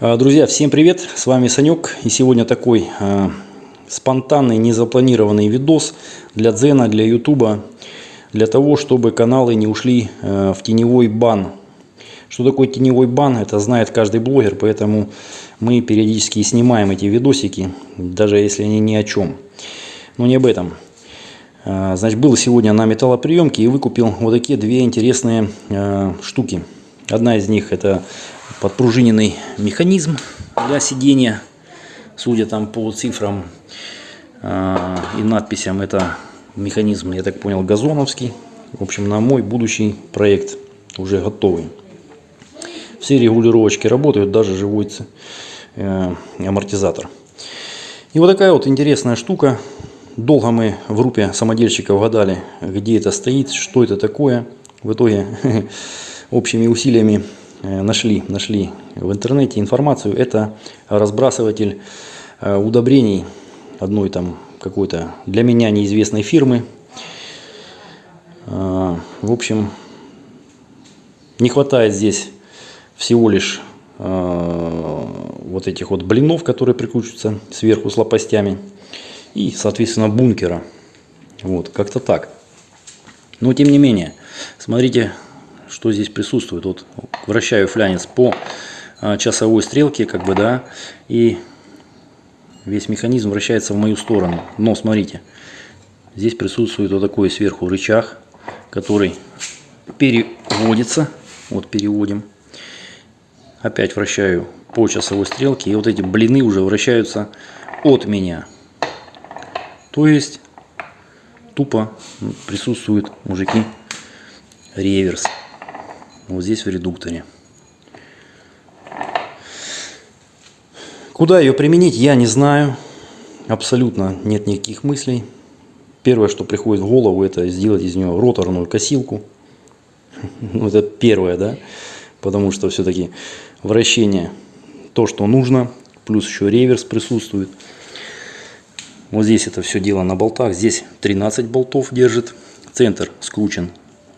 А, Друзья, всем привет! С вами Санек. И сегодня такой э, спонтанный, незапланированный видос для Дзена, для Ютуба. Для того, чтобы каналы не ушли э, в теневой бан. Что такое теневой бан, это знает каждый блогер. Поэтому мы периодически снимаем эти видосики, даже если они ни о чем. Но не об этом. А, Значит, был сегодня на металлоприемке и выкупил вот такие две интересные э, штуки. Одна из них это подпружиненный механизм для сидения. Судя там по цифрам э, и надписям, это механизм, я так понял, газоновский. В общем, на мой будущий проект уже готовый. Все регулировочки работают, даже живой э, амортизатор. И вот такая вот интересная штука. Долго мы в группе самодельщиков гадали, где это стоит, что это такое. В итоге общими усилиями нашли, нашли в интернете информацию. Это разбрасыватель э, удобрений одной там какой-то для меня неизвестной фирмы. Э, в общем, не хватает здесь всего лишь вот этих вот блинов, которые прикручиваются сверху с лопастями. И, соответственно, бункера. Вот, как-то так. Но, тем не менее, смотрите, что здесь присутствует. Вот вращаю флянец по а, часовой стрелке, как бы, да, и весь механизм вращается в мою сторону. Но смотрите, здесь присутствует вот такой сверху рычаг, который переводится. Вот переводим. Опять вращаю по часовой стрелке, и вот эти блины уже вращаются от меня. То есть тупо присутствует, мужики, реверс вот здесь в редукторе. Куда ее применить, я не знаю. Абсолютно нет никаких мыслей. Первое, что приходит в голову, это сделать из нее роторную косилку. Ну, это первое, да? Потому что все-таки вращение то, что нужно. Плюс еще реверс присутствует. Вот здесь это все дело на болтах. Здесь 13 болтов держит. Центр скручен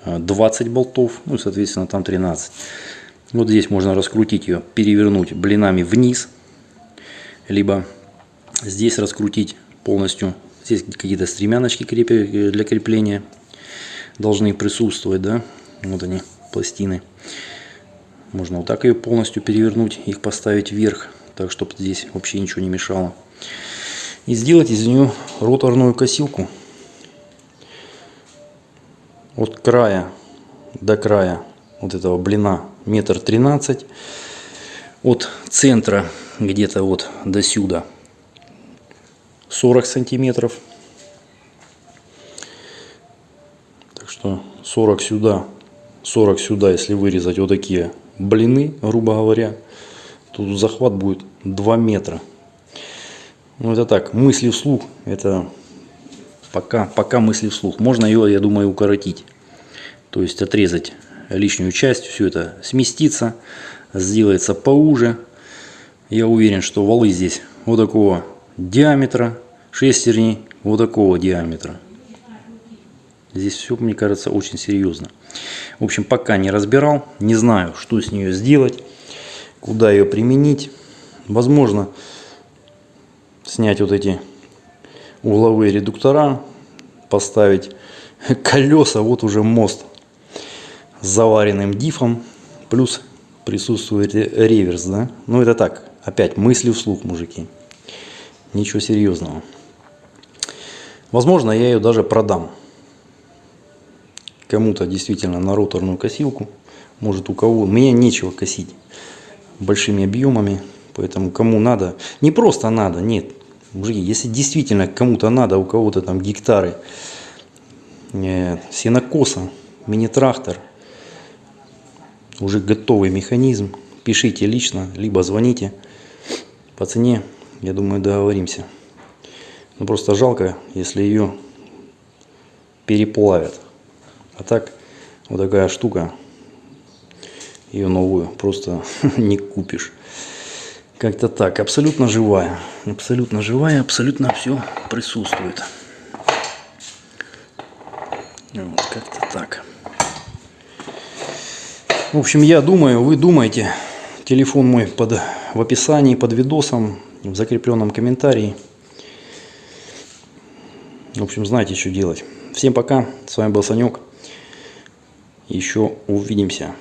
20 болтов, ну, соответственно, там 13. Вот здесь можно раскрутить ее, перевернуть блинами вниз, либо здесь раскрутить полностью. Здесь какие-то стремяночки для крепления должны присутствовать, да, вот они, пластины. Можно вот так ее полностью перевернуть, их поставить вверх, так, чтобы здесь вообще ничего не мешало. И сделать из нее роторную косилку от края до края вот этого блина метр тринадцать. От центра где-то вот до сюда 40 сантиметров. Так что 40 сюда 40 сюда если вырезать вот такие блины грубо говоря тут захват будет 2 метра. Ну это так мысли вслух это Пока, пока мысли вслух. Можно ее, я думаю, укоротить. То есть отрезать лишнюю часть, все это сместится, сделается поуже. Я уверен, что валы здесь вот такого диаметра, шестерни вот такого диаметра. Здесь все, мне кажется, очень серьезно. В общем, пока не разбирал, не знаю, что с нее сделать, куда ее применить. Возможно, снять вот эти угловые редуктора, поставить колеса, вот уже мост с заваренным дифом, плюс присутствует реверс, да? Ну это так, опять мысли вслух, мужики. Ничего серьезного. Возможно, я ее даже продам. Кому-то действительно на роторную косилку. Может у кого. Мне нечего косить большими объемами. Поэтому кому надо. Не просто надо, нет. Мужики, если действительно кому-то надо, у кого-то там гектары э, сенокоса, мини-трактор, уже готовый механизм, пишите лично, либо звоните. По цене, я думаю, договоримся. Ну, просто жалко, если ее переплавят. А так, вот такая штука, ее новую просто не купишь. Как-то так, абсолютно живая. Абсолютно живая, абсолютно все присутствует. Вот, как-то так. В общем, я думаю, вы думаете, Телефон мой под, в описании под видосом, в закрепленном комментарии. В общем, знаете, что делать. Всем пока. С вами был Санек. Еще увидимся.